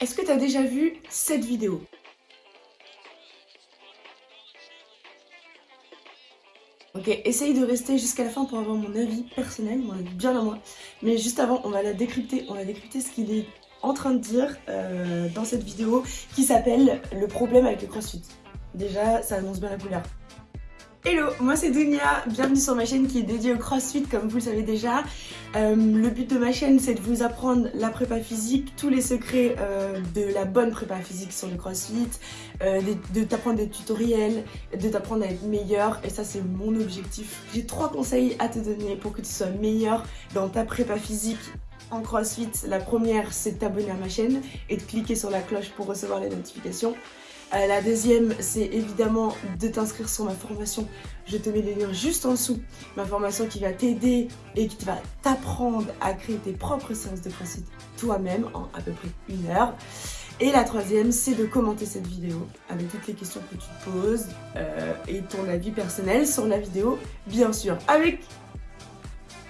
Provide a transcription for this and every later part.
Est-ce que tu as déjà vu cette vidéo? Ok, essaye de rester jusqu'à la fin pour avoir mon avis personnel, mon avis bien à moi. Mais juste avant, on va la décrypter, on va décrypter ce qu'il est en train de dire euh, dans cette vidéo qui s'appelle « Le problème avec le crossfit ». Déjà, ça annonce bien la couleur. Hello, moi c'est Dunia, bienvenue sur ma chaîne qui est dédiée au crossfit comme vous le savez déjà. Euh, le but de ma chaîne c'est de vous apprendre la prépa physique, tous les secrets euh, de la bonne prépa physique sur le crossfit, euh, de, t'apprendre des tutoriels, de t'apprendre à être meilleur et ça c'est mon objectif. J'ai trois conseils à te donner pour que tu sois meilleur dans ta prépa physique en crossfit. La première c'est de t'abonner à ma chaîne et de cliquer sur la cloche pour recevoir les notifications. Euh, la deuxième, c'est évidemment de t'inscrire sur ma formation. Je te mets les liens juste en dessous. Ma formation qui va t'aider et qui va t'apprendre à créer tes propres séances de crossfit toi-même en à peu près une heure. Et la troisième, c'est de commenter cette vidéo avec toutes les questions que tu te poses euh, et ton avis personnel sur la vidéo, bien sûr. Avec,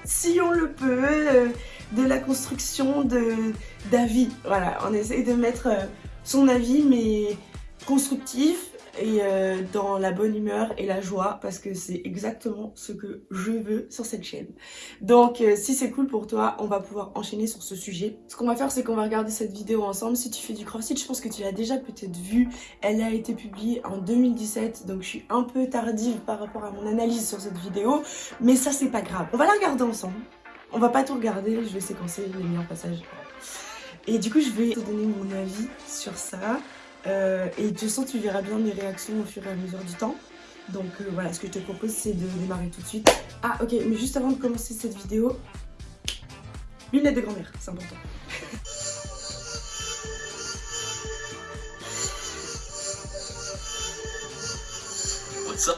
si on le peut, euh, de la construction d'avis. Voilà, on essaye de mettre son avis, mais constructif et euh, dans la bonne humeur et la joie parce que c'est exactement ce que je veux sur cette chaîne. Donc euh, si c'est cool pour toi, on va pouvoir enchaîner sur ce sujet. Ce qu'on va faire c'est qu'on va regarder cette vidéo ensemble. Si tu fais du crossfit, je pense que tu l'as déjà peut-être vue. Elle a été publiée en 2017 donc je suis un peu tardive par rapport à mon analyse sur cette vidéo. Mais ça c'est pas grave. On va la regarder ensemble. On va pas tout regarder, je vais séquencer les meilleurs passages. Et du coup je vais te donner mon avis sur ça. Euh, et de toute façon, tu verras bien mes réactions au fur et à mesure du temps. Donc euh, voilà, ce que je te propose, c'est de démarrer tout de suite. Ah, ok, mais juste avant de commencer cette vidéo, lunettes de grand-mère, c'est important. What's up?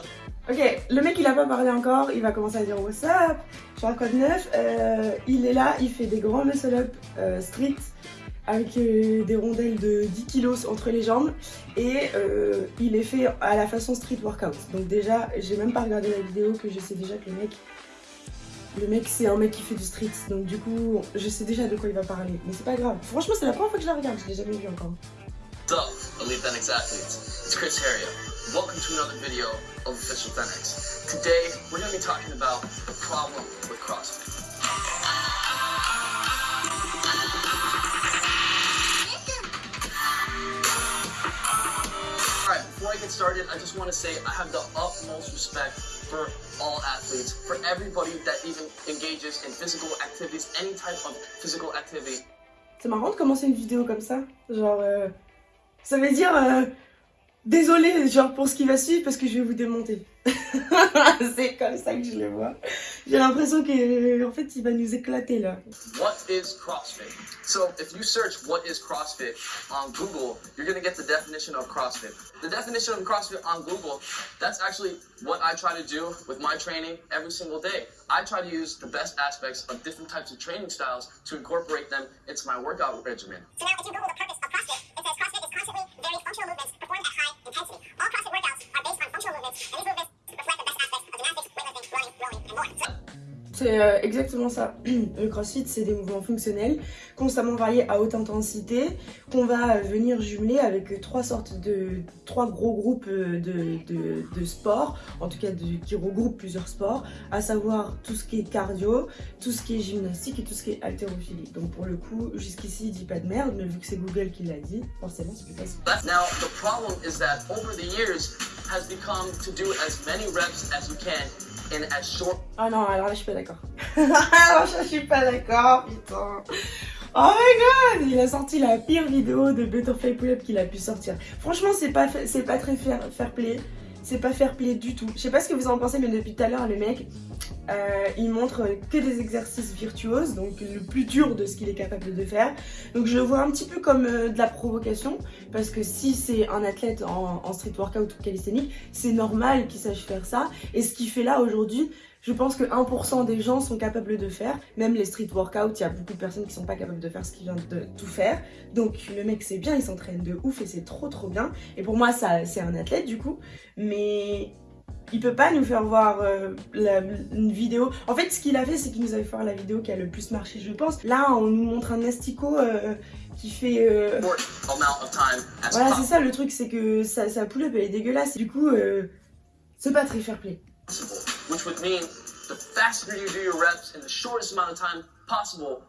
Ok, le mec il a pas parlé encore, il va commencer à dire what's up, je suis un code 9, euh, il est là, il fait des grands muscle up street, avec euh, des rondelles de 10 kilos entre les jambes et euh, il est fait à la façon street workout. Donc déjà, j'ai même pas regardé la vidéo que je sais déjà que le mec, le mec c'est un mec qui fait du street. Donc du coup, je sais déjà de quoi il va parler. Mais c'est pas grave. Franchement, c'est la première fois que je la regarde, je l'ai jamais vu encore. Welcome to another video of Official. Today, we're going to be talking about the problem CrossFit. Started, I just want to say I have the utmost respect for all athletes, for everybody that even engages in physical activities, any type of physical activity. C'est marrant de commencer une vidéo comme ça. Genre, euh, ça veut dire euh, désolé, genre pour ce qui va suivre parce que je vais vous démonter. c'est comme ça que je le vois. J'ai l'impression qu'en fait il va nous éclater là. What is CrossFit? So if you search what is CrossFit on Google, you're gonna get the definition of CrossFit. The definition of CrossFit on Google, that's actually what I try to do with my training every single day. I try to use the best aspects of different types of training styles to incorporate them into my workout regimen. So now if you Google the purpose of CrossFit, it says CrossFit is constantly varied functional movements performed intensity. All CrossFit workouts are based on functional movements, and these movements C'est euh, exactement ça. Le crossfit, c'est des mouvements fonctionnels, constamment variés à haute intensité, qu'on va venir jumeler avec trois sortes de... trois gros groupes euh, de, de, de sports, en tout cas qui regroupent plusieurs sports, à savoir tout ce qui est cardio, tout ce qui est gymnastique et tout ce qui est haltérophilie. Donc pour le coup, jusqu'ici, il dit pas de merde, mais vu que c'est Google qui l'a dit, forcément c'est plus facile. Now, as many reps as you can ah non, alors là, je suis pas d'accord. alors je suis pas d'accord, putain. Oh my god Il a sorti la pire vidéo de Butterfly Pull-Up qu'il a pu sortir. Franchement, c'est pas, pas très fair, fair play. C'est pas fair play du tout. Je sais pas ce que vous en pensez, mais depuis tout à l'heure, le mec, euh, il montre que des exercices virtuoses, donc le plus dur de ce qu'il est capable de faire. Donc je le vois un petit peu comme euh, de la provocation, parce que si c'est un athlète en, street workout ou calisthenique, c'est normal qu'il sache faire ça. Et ce qu'il fait là aujourd'hui, je pense que 1% des gens sont capables de faire. Même les street workouts, il y a beaucoup de personnes qui sont pas capables de faire ce qu'il vient de tout faire. Donc le mec c'est bien, il s'entraîne de ouf et c'est trop trop bien. Et pour moi ça c'est un athlète du coup. Mais il peut pas nous faire voir euh, une vidéo. En fait, ce qu'il a fait, c'est qu'il nous avait fait voir la vidéo qui a le plus marché, je pense. Là, on nous montre un astico euh, qui fait... euh, Voilà, c'est ça le truc, c'est que sa, sa pull-up, elle est dégueulasse. Du coup, c'est pas très fair play. Which would mean the faster you do your reps in the shortest amount of time possible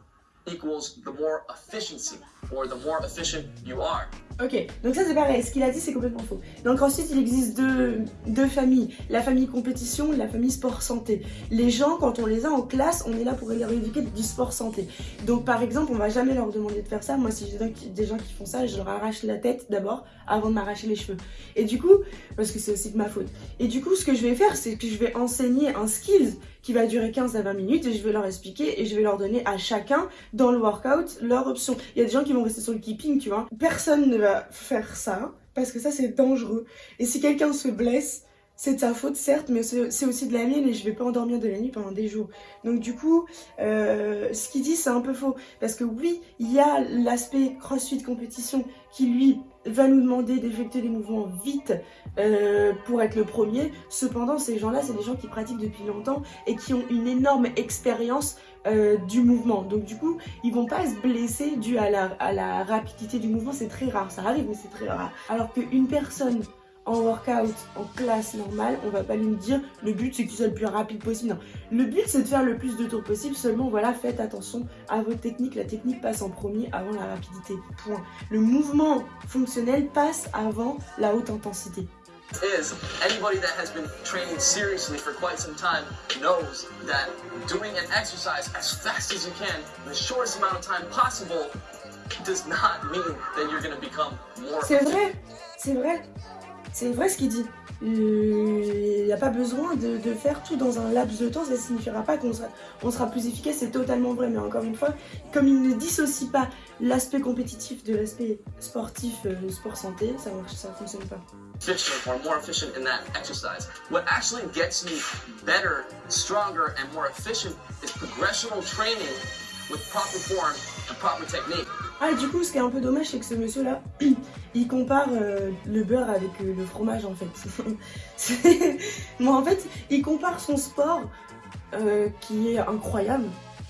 equals the more efficiency or the more efficient you are. Ok, donc ça c'est pareil, ce qu'il a dit c'est complètement faux. Donc ensuite il existe deux, deux familles, la famille compétition et la famille sport santé. Les gens quand on les a en classe, on est là pour leur éduquer du sport santé. Donc par exemple on va jamais leur demander de faire ça, moi si j'ai des- gens qui font ça, je leur arrache la tête d'abord avant de m'arracher les cheveux. Et du coup, parce que c'est aussi de ma faute. Et du coup ce que je vais faire c'est que je vais enseigner un skills qui va durer 15 à 20 minutes et je vais leur expliquer et je vais leur donner à chacun dans le workout leur option. Il y a des gens qui vont rester sur le keeping, tu vois. Personne ne va faire ça parce que ça c'est dangereux. Et si quelqu'un se blesse, c'est de sa faute certes, mais c'est aussi de la mienne et je vais pas endormir de la nuit pendant des jours. Donc du coup, euh, ce qu'il dit c'est un peu faux parce que oui, il y a l'aspect CrossFit compétition qui lui va nous demander d'effectuer des mouvements vite euh, pour être le premier. Cependant, ces gens-là, c'est des gens qui pratiquent depuis longtemps et qui ont une énorme expérience euh, du mouvement. Donc du coup, ils vont pas se blesser dû à la, à la rapidité du mouvement. C'est très rare, ça arrive, mais c'est très rare. Alors qu'une personne en workout, en classe normale, on va pas lui dire le but c'est que tu sois le plus rapide possible. Non, le but c'est de faire le plus de tours possible. Seulement voilà, faites attention à votre technique. La technique passe en premier avant la rapidité. Point. Le mouvement fonctionnel passe avant la haute intensité. is anybody that has been training seriously for quite some time knows that doing an exercise as fast as you can the shortest amount of time possible does not mean that you're going to become more C'est vrai, c'est vrai, c'est vrai ce qu'il dit. Il n'y a pas besoin de, de faire tout dans un laps de temps, ça signifiera pas qu'on sera, on sera plus efficace, c'est totalement vrai. Mais encore une fois, comme il ne dissocie pas l'aspect compétitif de l'aspect sportif, euh, sport santé, ça marche, ça fonctionne pas. efficient or more efficient in that exercise. What actually gets you better, stronger, and more efficient is progressional training with proper form and proper technique. Ah, du coup, ce qui est un peu dommage, c'est que ce monsieur-là, il compare euh, le beurre avec euh, le fromage en fait. Moi, en fait, il compare son sport euh, qui est incroyable.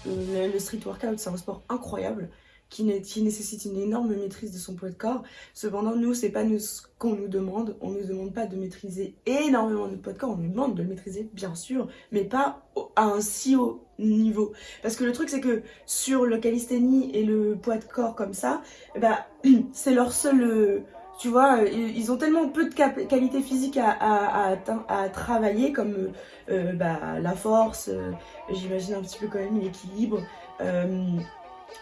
Le, le street workout, c'est un sport incroyable qui, né- qui nécessite une énorme maîtrise de son poids de corps. Cependant, nous, c'est pas nous, ce qu'on nous demande. On nous demande pas de maîtriser énormément notre poids de corps. On nous demande de le maîtriser, bien sûr, mais pas à un si haut niveau. Parce que le truc, c'est que sur le calisthénie et le poids de corps comme ça, bah, c'est leur seul. euh, tu vois, euh, ils ont tellement peu de qualité physique à, à, travailler, comme euh, bah, la force, j'imagine un petit peu quand même l'équilibre,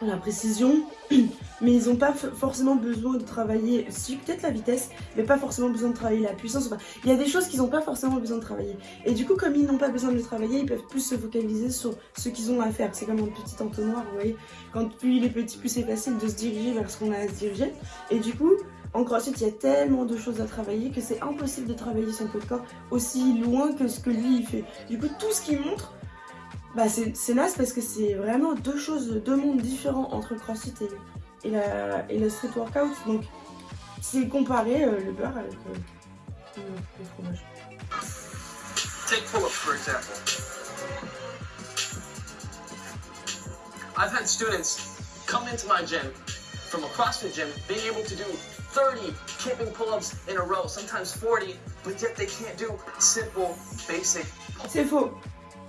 la précision, mais ils n'ont pas forcément besoin de travailler, si peut-être la vitesse, mais pas forcément besoin de travailler la puissance. Il y a des choses qu'ils n'ont pas forcément besoin de travailler. Et du coup, comme ils n'ont pas besoin de le travailler, ils peuvent plus se focaliser sur ce qu'ils ont à faire. C'est comme un petit entonnoir, vous voyez. Quand plus il est petit, plus c'est facile de se diriger vers ce qu'on a à se diriger. Et du coup, en CrossFit, il y a tellement de choses à travailler que c'est impossible de travailler son de corps aussi loin que ce que lui il fait. Du coup, tout ce qu'il montre, bah c'est naze parce que c'est vraiment deux choses, deux mondes différents entre le CrossFit et, et, la, et le street workout. Donc, c'est comparer euh, le beurre avec euh, le, le fromage. Take pull-ups, for example. I've had students come into my gym from a CrossFit gym being able to do 30 kipping pull-ups in a row, sometimes 40, but yet they can't do simple, basic C'est faux.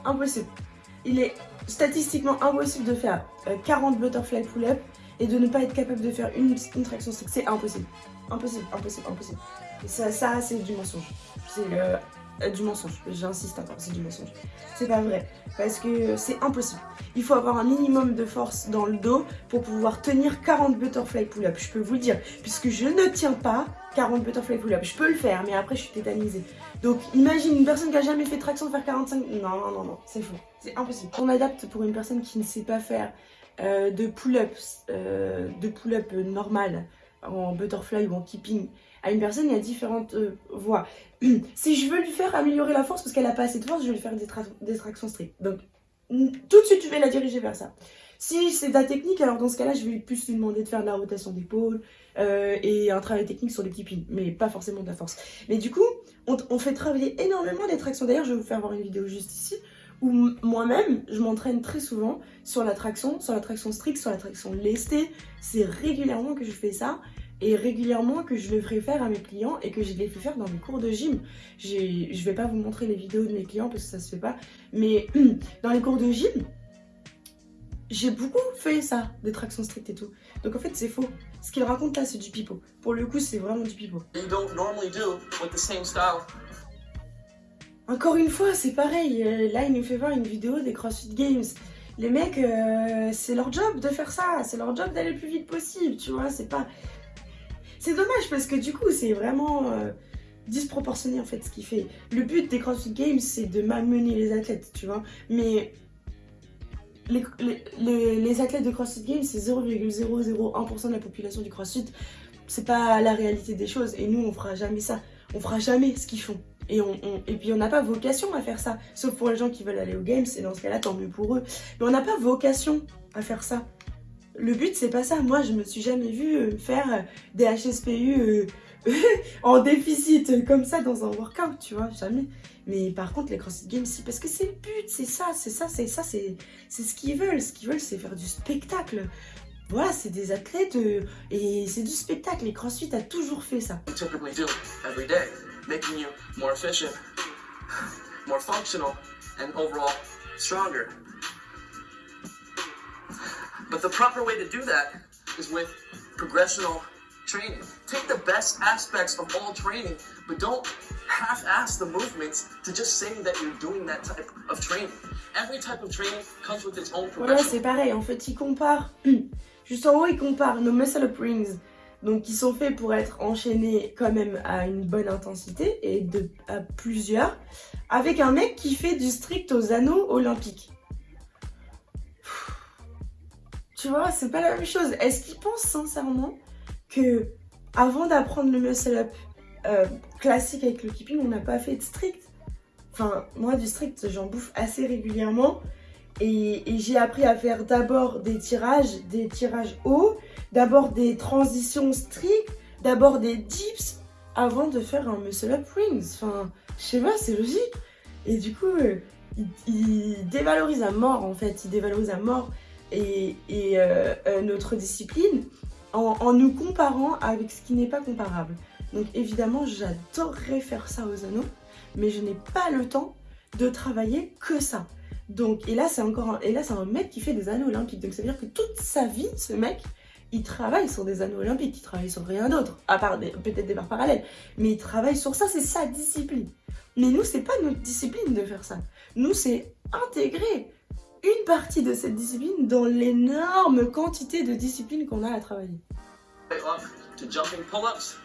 Impossible. Il est statistiquement impossible de faire euh, 40 butterfly pull-up et de ne pas être capable de faire une, traction. C'est impossible. Impossible, impossible, impossible. Ça, c'est du mensonge. C'est euh, euh, du mensonge. J'insiste encore, c'est du mensonge. C'est pas vrai. Parce que c'est impossible. Il faut avoir un minimum de force dans le dos pour pouvoir tenir 40 butterfly pull-up. Je peux vous le dire. Puisque je ne tiens pas 40 butterfly pull-up. Je peux le faire, mais après je suis tétanisée. Donc imagine une personne qui a jamais fait traction faire 45. Non, non, non, non, c'est faux. C'est impossible. On adapte pour une personne qui ne sait pas faire euh, de pull-ups, euh, de pull-up normales en butterfly ou en keeping à une personne, il y a différentes euh, voies. si je veux lui faire améliorer la force parce qu'elle a pas assez de force, je vais lui faire des, des tractions strictes. Donc tout de suite, je vais la diriger vers ça. Si c'est de la technique, alors dans ce cas-là, je vais plus lui demander de faire de la rotation d'épaule et un travail technique sur les pins, mais pas forcément de la force. Mais du coup, on, on fait travailler énormément les tractions. D'ailleurs, je vais vous faire voir une vidéo juste ici où moi-même, je m'entraîne très souvent sur la traction, sur la traction stricte, sur la traction lestée. C'est régulièrement que je fais ça et régulièrement que je le ferai faire à mes clients et que je les fais faire dans mes cours de gym. Je vais pas vous montrer les vidéos de mes clients parce que ça se fait pas, mais dans les cours de gym, j'ai beaucoup fait ça, des tractions strictes et tout. Donc en fait, c'est faux. Ce qu'il raconte là, c'est du pipeau. Pour le coup, c'est vraiment du pipeau. Encore une fois, c'est pareil. Euh, Là, il nous fait voir une vidéo des CrossFit Games. Les mecs, euh, c'est leur job de faire ça. C'est leur job d'aller le plus vite possible, tu vois. C'est pas... C'est dommage parce que du coup, c'est vraiment euh, disproportionné en fait ce qu'il fait. Le but des CrossFit Games, c'est de malmener les athlètes, tu vois. Mais les- les- les athlètes de CrossFit Games, c'est 0,001% de la population du CrossFit. C'est pas la réalité des choses. Et nous, on fera jamais ça. On fera jamais ce qu'ils font. Et, puis on n'a pas vocation à faire ça. Sauf pour les gens qui veulent aller aux Games, et dans ce cas-là, tant mieux pour eux. Mais on n'a pas vocation à faire ça. Le but, c'est pas ça. Moi, je me suis jamais vue euh, faire euh, des HSPU euh, en déficit comme ça dans un workout, tu vois, jamais. Mais par contre, les CrossFit Games, si, parce que c'est le but, c'est ça, c'est ça, c'est ça, c'est ce qu'ils veulent. Ce qu'ils veulent, c'est faire du spectacle. Voilà, c'est des athlètes et c'est du spectacle. Les CrossFit a toujours fait ça. You typically do every day, making you more efficient, more functional, and overall stronger. But the proper way to do that is with progressional training. Take the best aspects of all training, but don't half-ass the movements to just say that you're doing that type of training. Every type of training comes with its own oh progression. Voilà, c'est pareil. En fait, ils comparent. Juste en haut, ils comparent nos muscle up rings, donc qui sont faits pour être enchaînés quand même à une bonne intensité et de, à plusieurs, avec un mec qui fait du strict aux anneaux olympiques. Tu vois, c'est pas la même chose. Est-ce qu'ils pensent sincèrement que avant d'apprendre le muscle up euh, classique avec le keeping, on n'a pas fait de strict? Enfin, moi, du strict, j'en bouffe assez régulièrement. Et j'ai appris à faire d'abord des tirages, des tirages hauts, d'abord des transitions strictes, d'abord des dips, avant de faire un muscle up rings. Enfin, je sais pas, c'est logique. Et du coup, euh, il, dévalorise à mort en fait, il dévalorise à mort et, euh, euh, notre discipline en, nous comparant avec ce qui n'est pas comparable. Donc évidemment, j'adorerais faire ça aux anneaux, mais je n'ai pas le temps de travailler que ça. Donc, et là, c'est encore et là, c'est un mec qui fait des anneaux olympiques. Donc, ça veut dire que toute sa vie, ce mec, il travaille sur des anneaux olympiques. Il travaille sur rien d'autre, à part peut-être des barres parallèles. Mais il travaille sur ça, c'est sa discipline. Mais nous, c'est pas notre discipline de faire ça. Nous, c'est intégrer une partie de cette discipline dans l'énorme quantité de disciplines qu'on a à travailler. to jumping pull-ups,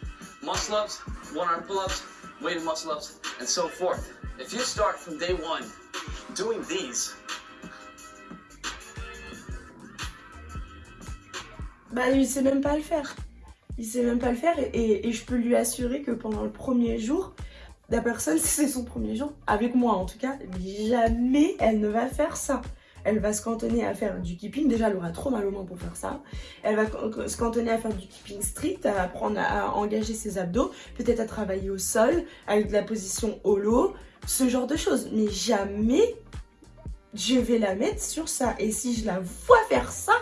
muscle-ups, one-arm pull-ups, weighted muscle-ups, and so forth. If you start from day one doing these, Bah, il sait même pas le faire. Il sait même pas le faire et, je peux lui assurer que pendant le premier jour, la personne, c'est son premier jour, avec moi en tout cas, jamais elle ne va faire ça. Elle va se cantonner à faire du keeping. Déjà, elle aura trop mal aux mains pour faire ça. Elle va se cantonner à faire du keeping strict, à apprendre à engager ses abdos, peut-être à travailler au sol, avec de la position holo, ce genre de choses. Mais jamais je vais la mettre sur ça. Et si je la vois faire ça,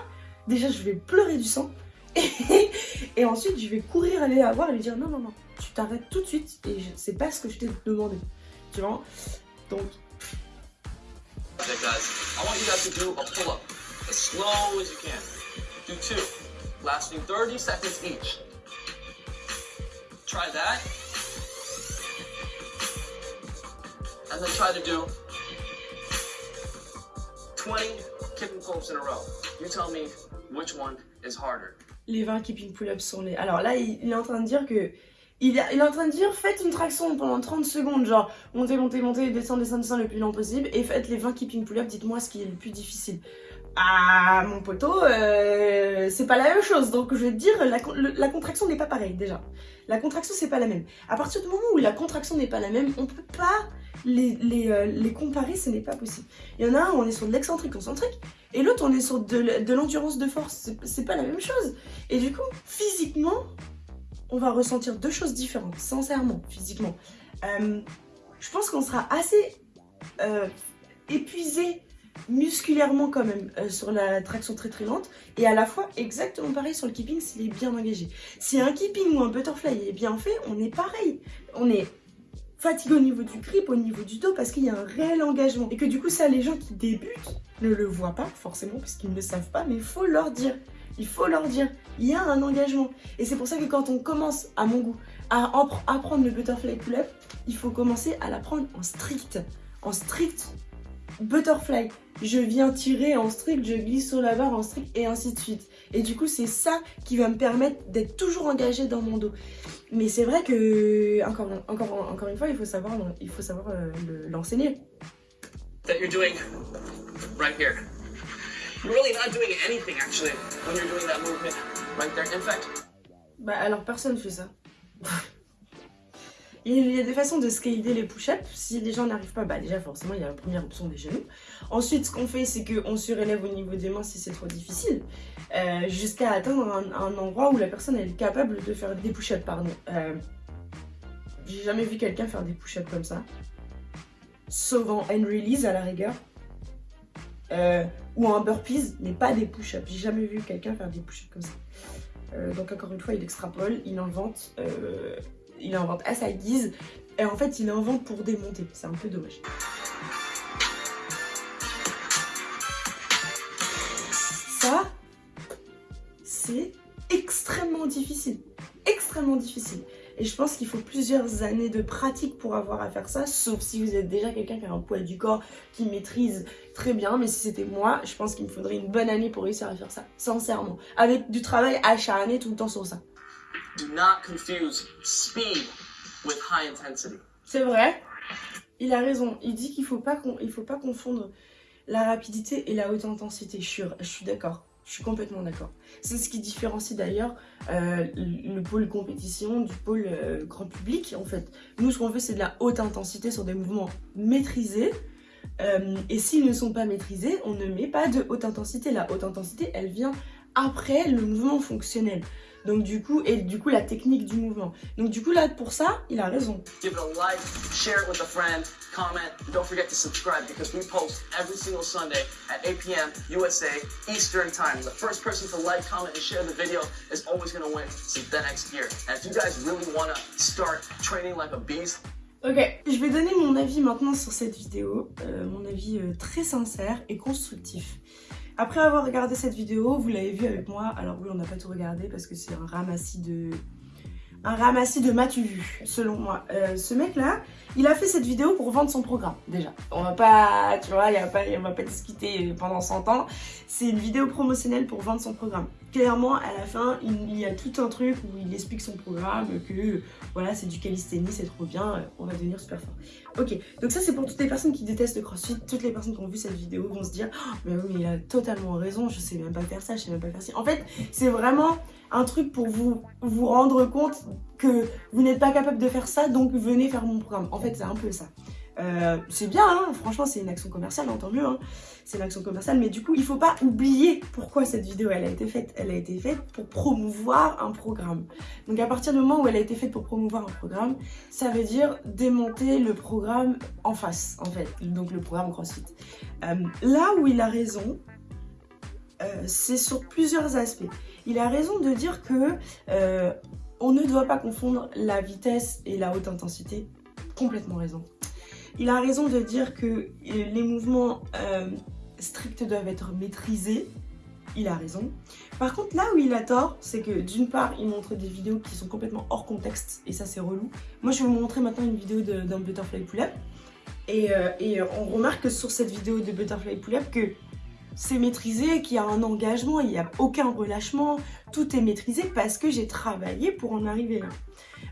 déjà je vais pleurer du sang. Et, ensuite je vais courir aller la voir et lui dire non, non, non, tu t'arrêtes tout de suite et sais pas ce que je t'ai demandé. Tu vois? Donc, I want you guys to do a pull-up as slow as you can. Do two, lasting 30 seconds each. Try that. And then try to do 20 kicking pull-ups in a row. You tell me which one is harder. les 20 keeping pull-ups sont les. Alors là, il, est en train de dire que. Il, est- en train de dire faites une traction pendant 30 secondes, genre montez, montez, montez, descendez, descendez, descendez le plus lent possible et faites les 20 keeping pull-ups, dites-moi ce qui est le plus difficile. Ah, mon poteau, euh, c'est pas la même chose. Donc, je vais te dire, la, la contraction n'est pas pareille, déjà. La contraction, c'est pas la même. À partir du moment où la contraction n'est pas la même, on peut pas euh, les comparer, ce n'est pas possible. Il y en a un, on est sur de l'excentrique concentrique, et l'autre, on est sur de, l'endurance de force. C'est- pas la même chose. Et du coup, physiquement, on va ressentir deux choses différentes, sincèrement, physiquement. Euh, je pense qu'on sera assez euh, épuisé musculairement quand même sur la traction très très lente et à la fois exactement pareil sur le keeping s'il est bien engagé. Si un keeping ou un butterfly est bien fait, on est pareil. On est fatigué au niveau du grip, au niveau du dos parce qu'il y a un réel engagement. Et que du coup ça les gens qui débutent ne le voient pas forcément parce qu'ils ne le savent pas mais il faut leur dire. Il faut leur dire, il y a un engagement. Et c'est pour ça que quand on commence, à mon goût, à appre- apprendre le butterfly pull-up, il faut commencer à l'apprendre en strict. En strict butterfly. Je viens tirer en strict, je glisse sur la barre en strict et ainsi de suite. Et du coup, c'est ça qui va me permettre d'être toujours engagé dans mon dos. Mais c'est vrai que, encore, encore, encore une fois, il faut savoir, il faut savoir euh, le- l'enseigner. that you're doing right here. You're really not doing anything actually when you're doing that movement right there. In fact, Bah alors personne fait ça. Il y a des façons de scaler les push-ups. Si les gens n'arrivent pas, bah déjà forcément il y a la première option des genoux. Ensuite ce qu'on fait c'est qu'on surélève au niveau des mains si c'est trop difficile. euh, Jusqu'à atteindre un, endroit où la personne est capable de faire des push-ups. Pardon. Euh, J'ai jamais vu quelqu'un faire des push-ups comme ça. Sauf en hand release à la rigueur. Euh, ou en burpees, mais pas des push-ups. J'ai jamais vu quelqu'un faire des push-ups comme ça. Donc encore une fois, il extrapole, il invente, il invente à sa guise, et en fait, il invente pour démonter. C'est un peu dommage. Ça, c'est extrêmement difficile, extrêmement difficile. Et je pense qu'il faut plusieurs années de pratique pour avoir à faire ça, sauf si vous êtes déjà quelqu'un qui a un poids du corps, qui maîtrise très bien. Mais si c'était moi, je pense qu'il me faudrait une bonne année pour réussir à faire ça, sincèrement. Avec du travail acharné tout le temps sur ça. Do not confuse speed with high intensity. C'est vrai, il a raison. Il dit qu'il faut pas il faut pas confondre la rapidité et la haute intensité. Je suis, suis d'accord. Je suis complètement d'accord. C'est ce qui différencie d'ailleurs euh, le pôle compétition du pôle euh, grand public en fait. Nous ce qu'on veut c'est de la haute intensité sur des mouvements maîtrisés. Euh, et s'ils ne sont pas maîtrisés, on ne met pas de haute intensité. La haute intensité, elle vient après le mouvement fonctionnel. Donc du coup, et du coup la technique du mouvement. Donc du coup là pour ça, il a raison. Give it a like, share it with a friend, comment, don't forget to subscribe because we post every single Sunday at 8 p.m. USA Eastern Time. The first person to like, comment, and share the video is always going to win the next year. And if you guys really want to start training like a beast, Ok, je vais donner mon avis maintenant sur cette vidéo, euh, mon avis euh, très sincère et constructif. Après avoir regardé cette vidéo, vous l'avez vu avec moi, alors oui on n'a pas tout regardé parce que c'est un ramassis de... Un ramassis de matu vu, selon moi. Euh, ce mec là, il a fait cette vidéo pour vendre son programme, déjà. On va pas, tu vois, y a pas, on va pas discuter pendant 100 ans. C'est une vidéo promotionnelle pour vendre son programme. Clairement, à la fin, il, y a tout un truc où il explique son programme, que voilà, c'est du calisthénie, c'est trop bien, euh, on va devenir super fort. Ok, donc ça c'est pour toutes les personnes qui détestent le crossfit, toutes les personnes qui ont vu cette vidéo vont se dire Oh, mais oui, mais il a totalement raison, je sais même pas faire ça, je sais même pas faire ça. En fait, c'est vraiment un truc pour vous, vous rendre compte que vous n'êtes pas capable de faire ça, donc venez faire mon programme. En fait, c'est un peu ça. Euh, c'est bien, hein, franchement, c'est une action commerciale, hein, tant mieux. Hein. C'est une action commerciale, mais du coup, il faut pas oublier pourquoi cette vidéo elle a été faite. Elle a été faite pour promouvoir un programme. Donc, à partir du moment où elle a été faite pour promouvoir un programme, ça veut dire démonter le programme en face, en fait. Donc, le programme CrossFit. Euh, là où il a raison, euh, c'est sur plusieurs aspects. Il a raison de dire que on ne doit pas confondre la vitesse et la haute intensité. Complètement raison. Il a raison de dire que les mouvements euh, stricts doivent être maîtrisés. Il a raison. Par contre, là où il a tort, c'est que d'une part, il montre des vidéos qui sont complètement hors contexte, et ça c'est relou. Moi, je vais vous montrer maintenant une vidéo d'un butterfly pull-up. Et, euh, et on remarque sur cette vidéo de butterfly pull-up que c'est maîtrisé, qu'il y a un engagement, il n'y a aucun relâchement, tout est maîtrisé parce que j'ai travaillé pour en arriver là.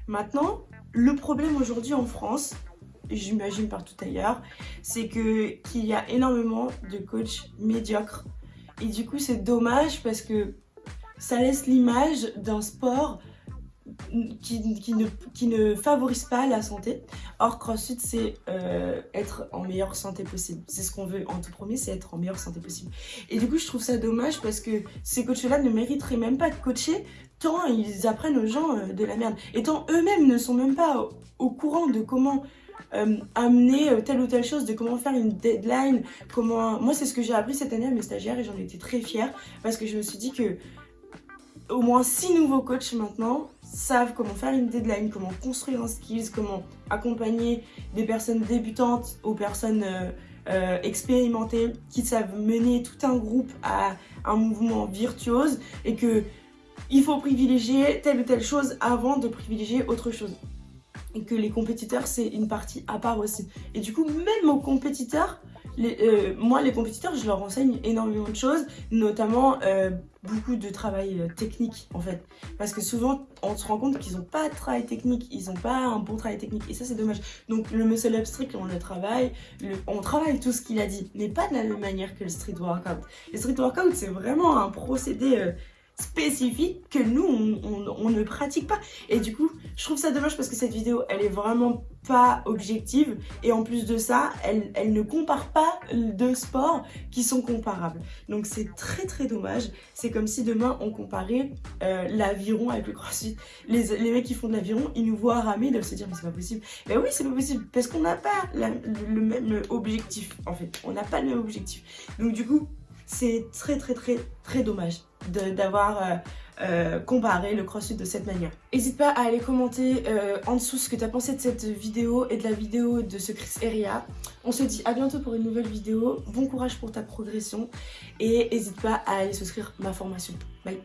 Maintenant, le problème aujourd'hui en France, j'imagine partout ailleurs, c'est que qu'il y a énormément de coachs médiocres Et du coup, c'est dommage parce que ça laisse l'image d'un sport qui, qui, ne, qui, ne, favorise pas la santé. Or, CrossFit, c'est euh, être en meilleure santé possible. C'est ce qu'on veut en tout premier, c'est être en meilleure santé possible. Et du coup, je trouve ça dommage parce que ces coachs-là ne mériteraient même pas de coacher tant ils apprennent aux gens euh, de la merde. Et tant eux-mêmes ne sont même pas au, au courant de comment euh, amener euh, telle ou telle chose, de comment faire une deadline, comment... Moi, c'est ce que j'ai appris cette année à mes stagiaires et j'en étais très fière parce que je me suis dit que au moins six nouveaux coachs maintenant savent comment faire une deadline, comment construire un skills, comment accompagner des personnes débutantes aux personnes euh, expérimentées qui savent mener tout un groupe à un mouvement virtuose et que il faut privilégier telle ou telle chose avant de privilégier autre chose. Et que les compétiteurs, c'est une partie à part aussi. Et du coup, même aux compétiteurs, euh, moi, les compétiteurs, je leur enseigne énormément de choses, notamment euh, beaucoup de travail euh, technique, en fait. Parce que souvent, on se rend compte qu'ils n'ont pas de travail technique, ils n'ont pas un bon travail technique, et ça, c'est dommage. Donc, le muscle up on le travaille, le, on travaille tout ce qu'il a dit, mais pas de la même manière que le street workout. Le street workout, c'est vraiment un procédé... spécifique que nous, on, ne pratique pas. Et du coup, je trouve ça dommage parce que cette vidéo, elle est vraiment pas objective. Et en plus de ça, elle, elle ne compare pas deux sports qui sont comparables. Donc c'est très très dommage. C'est comme si demain, on comparait euh, l'aviron avec le crossfit. Les, les mecs qui font de l'aviron, ils nous voient ramer, ils doivent se dire mais c'est pas possible. Mais oui, c'est pas possible parce qu'on n'a pas le même objectif en fait. On n'a pas le même objectif. Donc du coup, c'est très très très très dommage d'avoir euh, euh, comparé le crossfit de cette manière. N'hésite pas à aller commenter euh, en dessous ce que tu as pensé de cette vidéo et de la vidéo de ce Chris Eria. On se dit à bientôt pour une nouvelle vidéo. Bon courage pour ta progression et n'hésite pas à aller souscrire ma formation. Bye